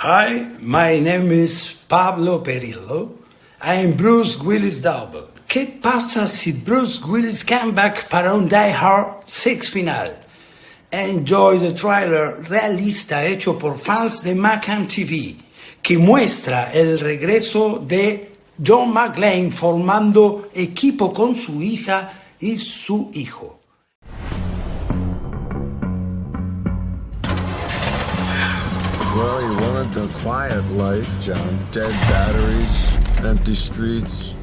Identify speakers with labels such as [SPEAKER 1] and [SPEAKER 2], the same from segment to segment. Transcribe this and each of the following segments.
[SPEAKER 1] Hi, my name is Pablo Perillo. I am Bruce Willis double. ¿Qué pasa si Bruce Willis came back para un Die Hard 6 final? Enjoy the trailer realista hecho por fans de Macam TV, que muestra el regreso de John McClane formando equipo con su hija y su hijo.
[SPEAKER 2] Well, you wanted a quiet life, John. Dead batteries, empty streets.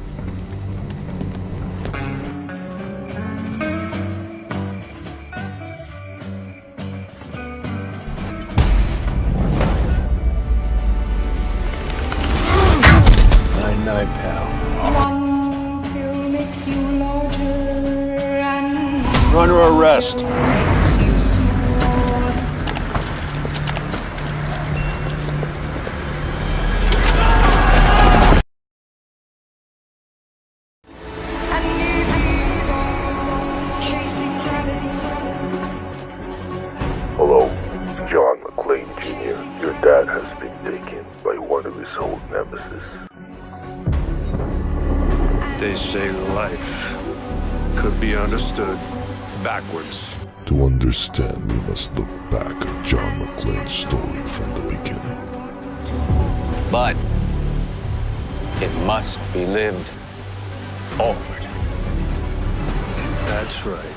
[SPEAKER 2] Night, night, pal.
[SPEAKER 3] One pill makes you larger and
[SPEAKER 4] You're under arrest.
[SPEAKER 5] Dad has been taken by one of his old nemesis.
[SPEAKER 4] They say life could be understood backwards.
[SPEAKER 6] To understand, we must look back at John McClane's story from the beginning.
[SPEAKER 7] But it must be lived forward.
[SPEAKER 4] That's right.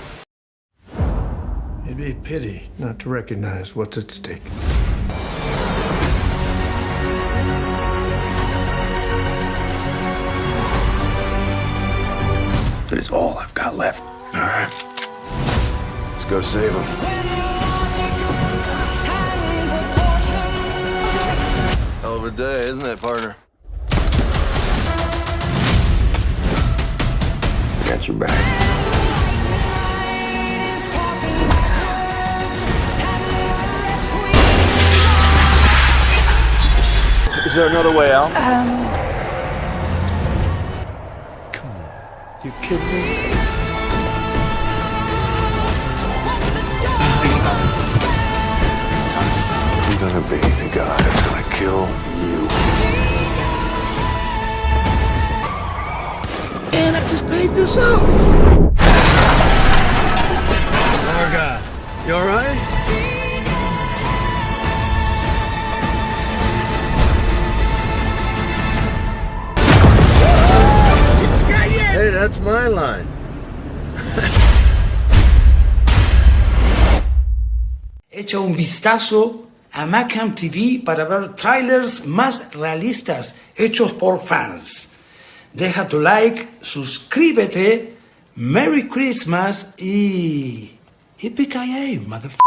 [SPEAKER 2] It'd be a pity not to recognize what's at stake.
[SPEAKER 4] Is all I've got left. All right. Let's go save him.
[SPEAKER 2] Hell of a day, isn't it, partner?
[SPEAKER 4] Got your back. Is there another way out?
[SPEAKER 2] Um, You kidding me?
[SPEAKER 4] I'm gonna be the guy that's gonna kill you.
[SPEAKER 2] And I just paid this out. Marga, you alright? That's my line.
[SPEAKER 1] Echa un vistazo a Macam TV para ver trailers más realistas hechos por fans. Deja tu like, suscríbete, Merry Christmas y... Yippee-ki-yay, motherfucker.